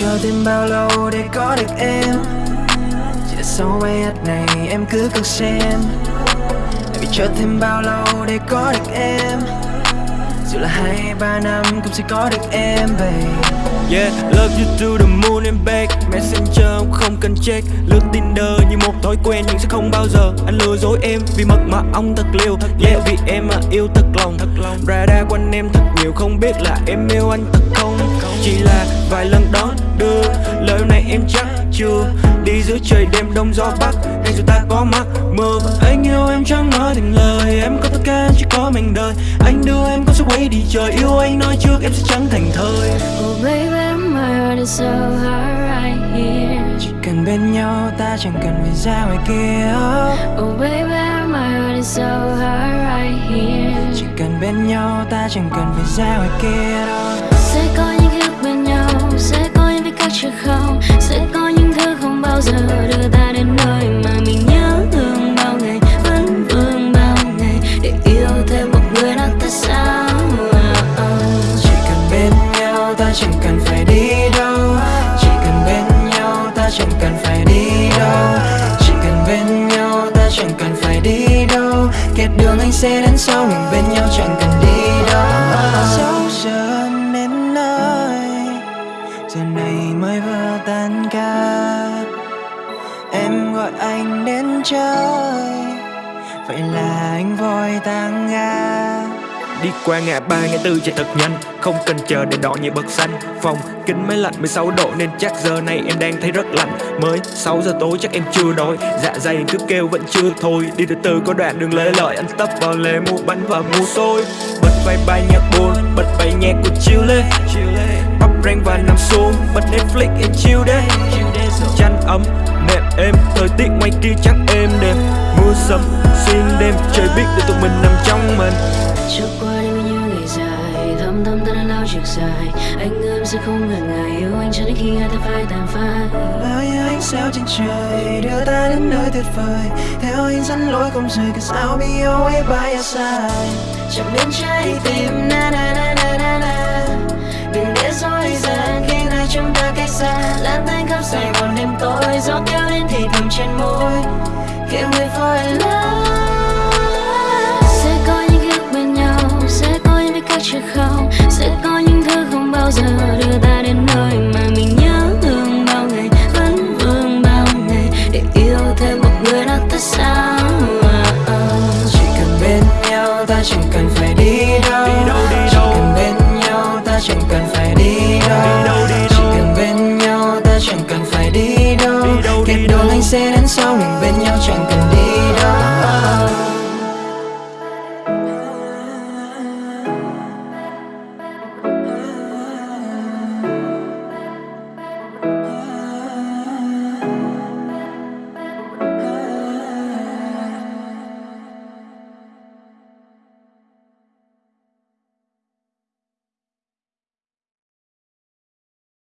chờ thêm bao lâu để có được em? Chỉ sau bài hát này em cứ cần xem. Vì chờ thêm bao lâu để có được em? Dù là hai ba năm cũng sẽ có được em babe Yeah, love you to the moon and back. Messenger không cần check. Lướt Tinder như một thói quen Nhưng sẽ không bao giờ. Anh lừa dối em Vì mật mà ông thật liều. Yeah, vì em mà yêu thật lòng. Thật lòng Radar quanh em thật nhiều Không biết là em yêu anh thật không? Chỉ là vài lần đón chưa? Đi giữa trời đêm đông gió bắc Ngay dù ta có mắc mơ Và anh yêu em chẳng nói thành lời. Em có tất cả chỉ có mình đời Anh đưa em con sẽ quay đi trời. Yêu anh nói trước em sẽ chẳng thành thời. Oh baby, my heart is so hard right here. Chỉ cần bên nhau ta chẳng cần phải ra ngoài kia. Oh baby, my heart is so hard right here. Chỉ cần bên nhau ta chẳng cần phải ra ngoài kia đâu. Sẽ có những nhau ta chẳng cần phải đi đâu. Chỉ cần bên nhau ta chẳng cần phải đi đâu. Chỉ cần bên nhau ta chẳng cần phải đi đâu. Kết đường anh sẽ đến sau, mình bên nhau chẳng cần đi đâu. Dẫu giờ đến nơi, Giờ này mới vừa tan ca Em gọi anh đến chơi, Vậy là anh vội tăng ga Đi qua ngã ba, ngã tư chạy thật nhanh. Không cần chờ để đỏ như bậc xanh. Phòng kính máy lạnh 16 độ Nên chắc giờ này em đang thấy rất lạnh. Mới 6 giờ tối chắc em chưa đói. Dạ dày cứ kêu vẫn chưa thôi. Đi từ từ có đoạn đường lê lợi. Anh tấp vào lề mua bánh và mua xôi. Bật vai bài nhạc buồn, Bật bài nhạc của chill lê Bắp rang và nằm xuống. Bật Netflix em chill đấy. Chăn ấm nệm êm. Trời biết để tụi mình nằm trong mình. Trước qua đêm như ngày dài Thâm thâm ta đã lao chiếc dài. Anh ơi em sẽ không ngần ngại Yêu anh cho đến khi hai ta phai tàn phai. Bao nhiêu ánh sao trên trời đưa ta đến nơi tuyệt vời. Theo anh dẫn lối không rời Cause I'll be always by your side. Chạm đến trái tim na na na na na na. Đừng để dối gian khi hai chúng ta cách xa. Lan tan khắp Sài Gòn đêm tối Gió kéo đến thì thầm trên môi. Người fall in love chẳng cần phải đi đâu Đi đâu, Kết đâu. anh sẽ đến sau mình bên nhau chẳng cần đi